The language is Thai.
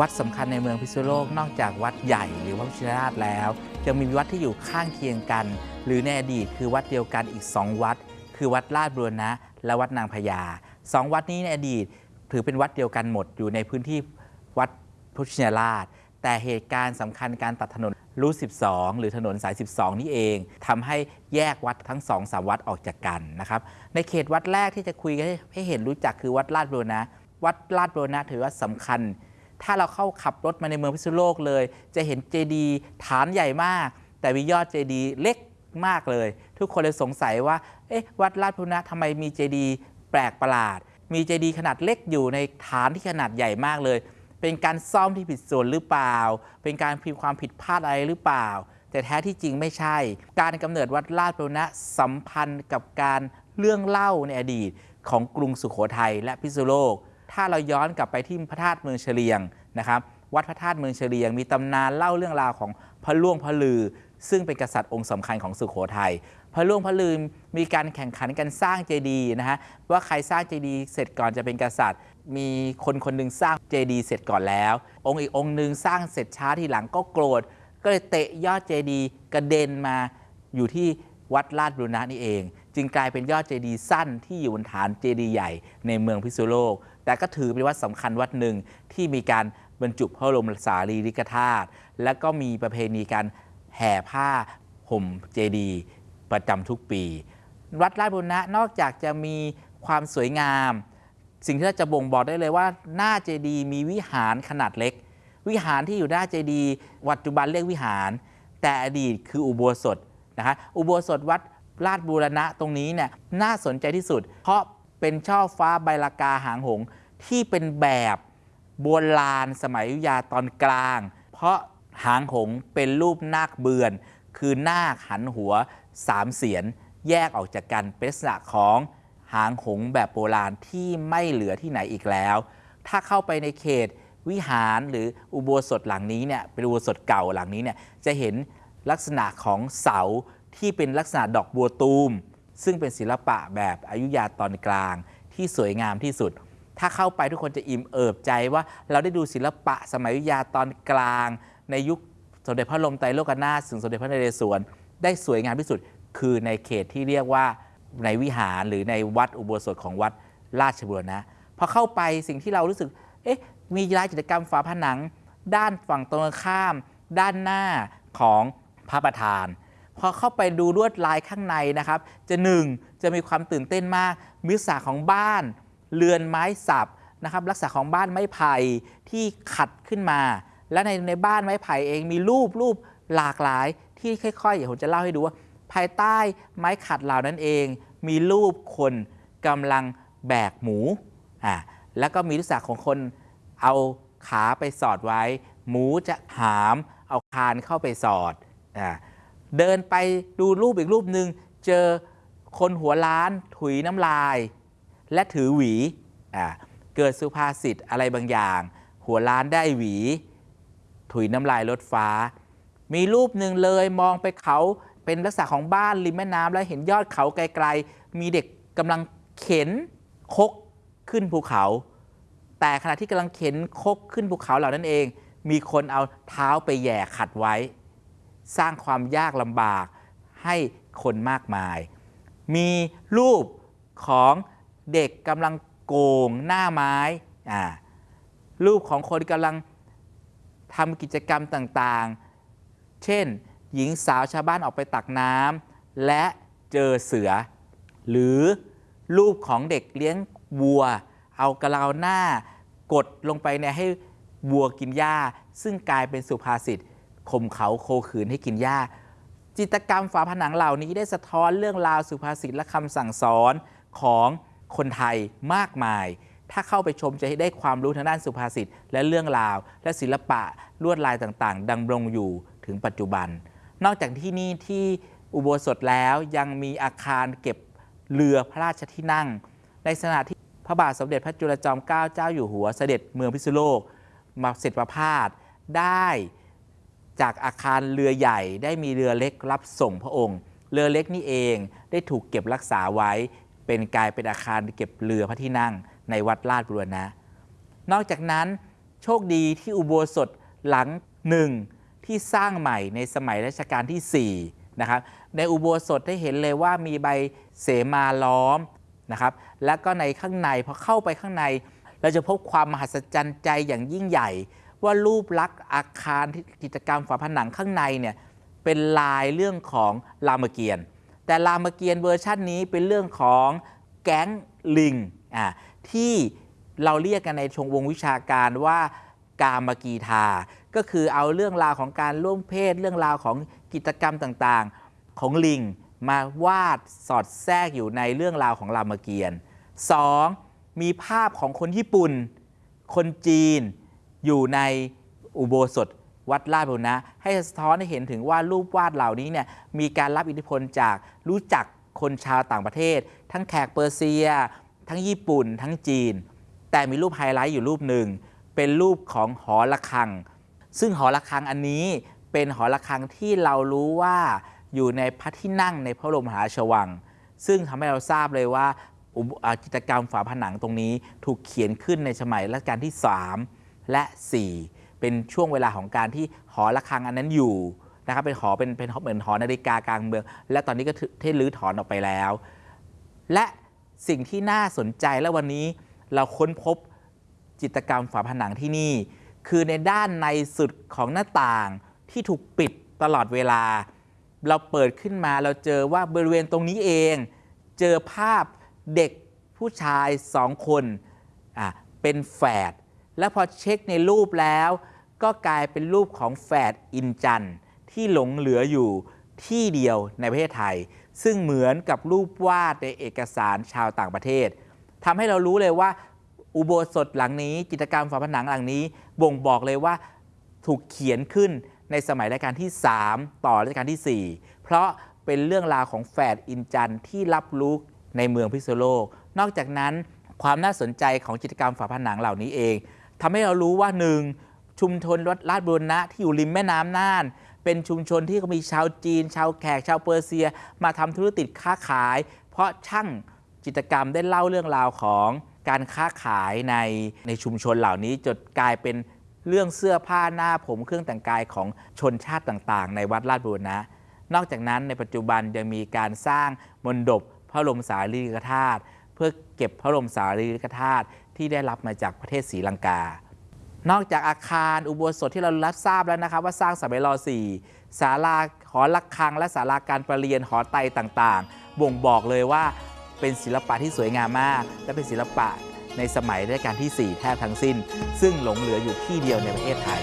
วัดสำคัญในเมืองพิษณุโลกนอกจากวัดใหญ่หรือวัดพิชิราชแล้วยังมีวัดที่อยู่ข้างเคียงกัน หรือในอดีตคือวัดเดียวกันอีก 2 วัด คือวัดลาดบุรณะและวัดนางพญาสองวัดนี้ในอดีตถือเป็นวัดเดียวกันหมดอยู่ในพื้นที่วัดพุทธชินราช แต่เหตุการณ์สำคัญการตัดถนนรู12 หรือถนนสาย 12 นี่เองทำให้แยกวัดทั้งสองสามวัดออกจากกันนะครับในเขตวัดแรกที่จะคุยให้ให้เห็นรู้จักคือวัดลาดบุรณะวัดลาดบุรณะถือว่าสำคัญ ถ้าเราเข้าขับรถมาในเมืองพิษณุโลกเลย จะเห็นเจดีย์ฐานใหญ่มาก แต่มียอดเจดีย์เล็กมากเลย ทุกคนเลยสงสัยว่า เอ๊ะ วัดลาดบุรณะทำไมมีเจดีย์แปลกประหลาด มีเจดีย์ขนาดเล็กอยู่ในฐานที่ขนาดใหญ่มากเลย เป็นการซ่อมที่ผิดส่วนหรือเปล่า เป็นการพิมพ์ความผิดพลาดอะไรหรือเปล่า แต่แท้ที่จริงไม่ใช่ การกำเนิดวัดลาดบุรณะสัมพันธ์กับการเรื่องเล่าในอดีตของกรุงสุโขทัยและพิษณุโลก ถ้าเราย้อนกลับไปที่พระธาตุเมืองเฉลียงนะครับวัดพระธาตุเมืองเฉลียง มีตำนานเล่าเรื่องราวของพระล่วงพระลือ ซึ่งเป็นกษัตริย์องค์สำคัญของสุโขทัยพระล่วงพระลือมีการแข่งขันกันสร้างเจดีย์นะฮะว่าใครสร้างเจดีย์เสร็จก่อนจะเป็นกษัตริย์ มีคนคนหนึ่งสร้างเจดีย์เสร็จก่อนแล้ว องค์อีกองค์หนึ่งสร้างเสร็จช้าทีหลังก็โกรธ ก็เลยเตะยอดเจดีย์กระเด็นมาอยู่ที่วัดลาดบุรณะนี่เอง จึงกลายเป็นยอดเจดีย์สั้นที่อยู่บนฐานเจดีย์ใหญ่ในเมืองพิษณุโลก แต่ก็ถือเป็นวัดสำคัญวัดหนึ่งที่มีการบรรจุพระบรมสารีริกธาตุและก็มีประเพณีการแห่ผ้าห่มเจดีย์ประจำทุกปี วัดราชบุรณะนอกจากจะมีความสวยงาม สิ่งที่เราจะบ่งบอกได้เลยว่า หน้าเจดีย์มีวิหารขนาดเล็ก วิหารที่อยู่หน้าเจดีย์ปัจจุบันเรียกวิหาร แต่อดีตคืออุโบสถนะคะอุโบสถวัดราชบูรณะตรงนี้เนี่ยน่าสนใจที่สุด เพราะ เป็นช่อฟ้าใบลากาหางหง ที่เป็นแบบโบราณสมัยอยุธยาตอนกลาง เพราะหางหงเป็นรูปนาคเบือน คือนาคหันหัวสามเสียนแยกออกจากกันเป็นลักษณะของหางหงแบบโบราณที่ไม่เหลือที่ไหนอีกแล้ว ถ้าเข้าไปในเขตวิหารหรืออุโบสถหลังนี้เนี่ยเป็นอุโบสถเก่าหลังนี้เนี่ยจะเห็นลักษณะของเสาที่เป็นลักษณะดอกบัวตูม ซึ่งเป็นศิลปะแบบอายุยาตอนกลางที่สวยงามที่สุด ถ้าเข้าไปทุกคนจะอิ่มเอิบใจว่าเราได้ดูศิลปะสมัยอยุธยาตอนกลาง ในยุคสมเด็จพระลมไตรโลกนาถถึงสมเด็จพระนเรศวรได้สวยงามที่สุด คือในเขตที่เรียกว่าในวิหารหรือในวัดอุโบสถของวัดราชบุรณะพอเข้าไปสิ่งที่เรารู้สึก เอ๊ะ มีลายจิตรกรรมฝาผนัง ด้านฝั่งตรงข้าม ด้านหน้าของพระประธาน พอเข้าไปดูลวดลายข้างในนะครับ จะหนึ่งจะมีความตื่นเต้นมากมีลักษณะของบ้าน เรือนไม้สับนะครับลักษณะของบ้านไม้ไผ่ที่ขัดขึ้นมา และในในบ้านไม้ไผ่เองมีรูปรูปหลากหลายที่ค่อยๆเดี๋ยวผมจะเล่าให้ดูว่า ภายใต้ไม้ขัดเหล่านั้นเอง มีรูปคนกำลังแบกหมูอ่าแล้วก็มีลักษณะของคนเอาขาไปสอดไว้ หมูจะหามเอาคานเข้าไปสอดอ่า เดินไปดูรูปอีกรูปหนึ่งเจอคนหัวล้านถุยน้ำลาย และถือหวีอ่าเกิดสุภาษิตอะไรบางอย่าง หัวล้านได้หวี ถุยน้ำลายลดฟ้า มีรูปหนึ่งเลยมองไปเขาเป็นลักษณะของบ้านริมแม่น้ำแล้วเห็นยอดเขาไกลๆ มีเด็กกำลังเข็นคกขึ้นภูเขา แต่ขณะที่กำลังเข็นคกขึ้นภูเขาเหล่านั้นเอง มีคนเอาเท้าไปแย่ขัดไว้ สร้างความยากลำบากให้คนมากมาย มีรูปของเด็กกำลังโกงหน้าไม้อ่ารูปของคนกำลังทำกิจกรรมต่างๆ เช่น หญิงสาวชาวบ้านออกไปตักน้ำและเจอเสือ หรือรูปของเด็กเลี้ยงวัว เอากระลาหน้ากดลงไปเนี่ยให้วัวกินหญ้า ซึ่งกลายเป็นสุภาษิต ข่มเขาโคขืนให้กินหญ้า จิตรกรรมฝาผนังเหล่านี้ได้สะท้อนเรื่องราวสุภาษิตและคำสั่งสอนของคนไทยมากมาย ถ้าเข้าไปชมจะได้ความรู้ทางด้านสุภาษิตและเรื่องราว และศิลปะลวดลายต่างๆดังรงอยู่ถึงปัจจุบัน นอกจากที่นี่ที่อุโบสถแล้วยังมีอาคารเก็บเรือพระราชที่นั่ง ในขณะที่พระบาทสมเด็จพระจุลจอมเกล้าเจ้าอยู่หัวเสด็จเมืองพิษณุโลก มาเสร็จประพาสได้ จากอาคารเรือใหญ่ได้มีเรือเล็กรับส่งพระองค์ เรือเล็กนี่เองได้ถูกเก็บรักษาไว้ เป็นกลายเป็นอาคารเก็บเรือพระที่นั่งในวัดลาดบุรณะ นอกจากนั้นโชคดีที่อุโบสถหลังหนึ่งที่สร้างใหม่ในสมัยรัชกาลที่4นะครับในอุโบสถได้เห็นเลยว่ามีใบเสมาล้อมนะครับแล้วก็ในข้างในพอเข้าไปข้างใน เราจะพบความมหัศจรรย์ใจอย่างยิ่งใหญ่ ว่ารูปลักษณ์อาคารที่กิจกรรมฝาผนังข้างในเนี่ยเป็นลายเรื่องของรามเกียรติ์แต่รามเกียรติ์เวอร์ชันนี้เป็นเรื่องของแก๊งลิงอ่าที่เราเรียกกันในชงวงวิชาการว่ากามกีทาก็คือเอาเรื่องราวของการร่วมเพศ เรื่องราวของกิจกรรมต่างๆ ของลิงมาวาดสอดแทรกอยู่ในเรื่องราวของรามเกียรติ์ 2. มีภาพของคนญี่ปุ่น คนจีน อยู่ในอุโบสถวัดลาดบุรณะ ให้สะท้อนให้เห็นถึงว่ารูปวาดเหล่านี้เนี่ยมีการรับอิทธิพลจากรู้จักคนชาวต่างประเทศ ทั้งแขกเปอร์เซีย ทั้งญี่ปุ่น ทั้งจีน แต่มีรูปไฮไลท์อยู่รูปหนึ่ง เป็นรูปของหอระฆัง ซึ่งหอระฆังอันนี้เป็นหอระฆังที่เรารู้ว่าอยู่ในพระที่นั่งในพระบรมหาราชวัง ซึ่งทำให้เราทราบเลยว่าอุบอ่ากิจกรรมฝาผนังตรงนี้ถูกเขียนขึ้นในสมัยรัชกาลที่ 3 และ 4 เป็นช่วงเวลาของการที่หอระฆังอันนั้นอยู่นะครับเป็นหอเป็นเป็นเหมือนหอนาฬิกากลางเมือง และตอนนี้ก็เทรื้อถอนออกไปแล้ว และสิ่งที่น่าสนใจและวันนี้เราค้นพบจิตรกรรมฝาผนังที่นี่ คือในด้านในสุดของหน้าต่างที่ถูกปิดตลอดเวลา เราเปิดขึ้นมาเราเจอว่าบริเวณตรงนี้เอง เจอภาพเด็กผู้ชายสองคนอะเป็นแฝด แล้วพอเช็คในรูปแล้ว ก็กลายเป็นรูปของแฝดอินจันที่หลงเหลืออยู่ที่เดียวในประเทศไทย ซึ่งเหมือนกับรูปวาดในเอกสารชาวต่างประเทศทำให้เรารู้เลยว่าอุโบสถหลังนี้ จิตรกรรมฝาผนังหลังนี้ บ่งบอกเลยว่าถูกเขียนขึ้นในสมัยรัชกาลที่ 3 ต่อรัชกาลที่ 4 เพราะเป็นเรื่องราวของแฝดอินจันที่รับรู้ในเมืองพิษณุโลก นอกจากนั้นความน่าสนใจของจิตรกรรมฝาผนังเหล่านี้เอง ทำให้เรารู้ว่าหนึ่งชุมชนวัดลาดบุรณะที่อยู่ริมแม่น้ำน่าน เป็นชุมชนที่มีชาวจีน ชาวแขก ชาวเปอร์เซีย มาทำธุรกิจค้าขาย เพราะช่างจิตรกรรมได้เล่าเรื่องราวของการค้าขายในในชุมชนเหล่านี้จนกลายเป็นเรื่องเสื้อผ้าหน้าผมเครื่องแต่งกายของชนชาติต่างๆ ในวัดลาดบุรณะ นอกจากนั้นในปัจจุบันยังมีการสร้างมณฑปพระบรมสารีริกธาตุ พื่อเก็บพระบรมสารีริกธาตุที่ได้รับมาจากประเทศศรีลังกา นอกจากอาคารอุโบสถที่เรารับทราบแล้วนะครับ ว่าสร้างสมัยร4ศาลาหอระฆัง และศาลาการประเรียนหอไตต่างๆ บ่งบอกเลยว่าเป็นศิลปะที่สวยงามมาก และเป็นศิลปะในสมัยรัชกาลที่ 4 แทบทั้งสิ้น ซึ่งหลงเหลืออยู่ที่เดียวในประเทศไทย